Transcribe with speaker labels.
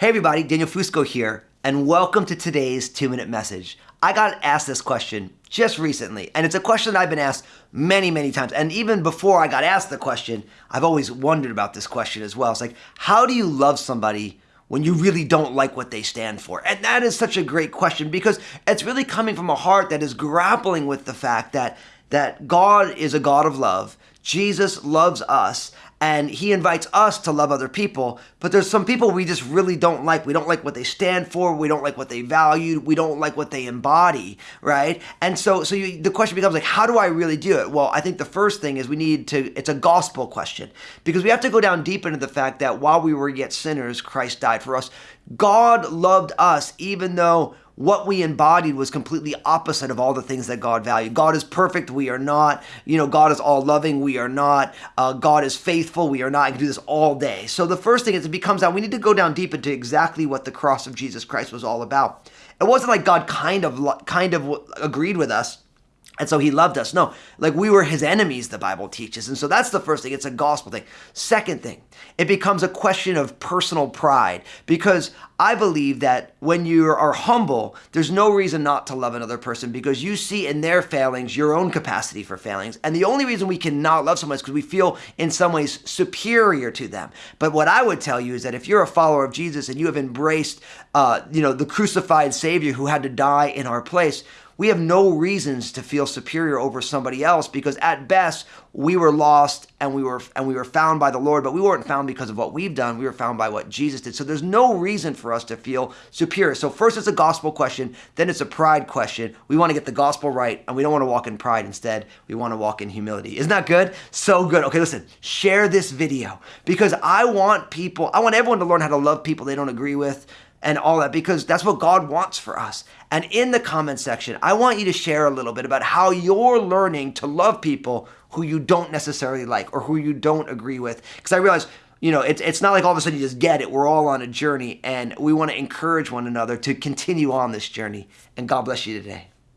Speaker 1: Hey everybody, Daniel Fusco here, and welcome to today's two minute message. I got asked this question just recently, and it's a question that I've been asked many, many times. And even before I got asked the question, I've always wondered about this question as well. It's like, how do you love somebody when you really don't like what they stand for? And that is such a great question because it's really coming from a heart that is grappling with the fact that that God is a God of love. Jesus loves us and he invites us to love other people. But there's some people we just really don't like. We don't like what they stand for. We don't like what they value. We don't like what they embody, right? And so, so you, the question becomes like, how do I really do it? Well, I think the first thing is we need to. It's a gospel question because we have to go down deep into the fact that while we were yet sinners, Christ died for us. God loved us even though what we embodied was completely opposite of all the things that God valued. God is perfect, we are not. You know, God is all loving, we are not. Uh, God is faithful, we are not. I can do this all day. So the first thing is it becomes out, we need to go down deep into exactly what the cross of Jesus Christ was all about. It wasn't like God kind of kind of agreed with us and so he loved us. No, like we were his enemies, the Bible teaches. And so that's the first thing. It's a gospel thing. Second thing, it becomes a question of personal pride because I believe that when you are humble, there's no reason not to love another person because you see in their failings your own capacity for failings. And the only reason we cannot love someone is because we feel in some ways superior to them. But what I would tell you is that if you're a follower of Jesus and you have embraced, uh, you know, the crucified Savior who had to die in our place, we have no reasons to feel superior over somebody else because at best we were lost and we were and we were found by the Lord, but we weren't found because of what we've done. We were found by what Jesus did. So there's no reason for us to feel superior. So first it's a gospel question, then it's a pride question. We want to get the gospel right and we don't want to walk in pride. Instead, we want to walk in humility. Isn't that good? So good. Okay, listen, share this video because I want people, I want everyone to learn how to love people they don't agree with and all that because that's what God wants for us. And in the comment section, I want you to share a little bit about how you're learning to love people who you don't necessarily like or who you don't agree with. Because I realize, you know, it's, it's not like all of a sudden you just get it. We're all on a journey and we want to encourage one another to continue on this journey. And God bless you today.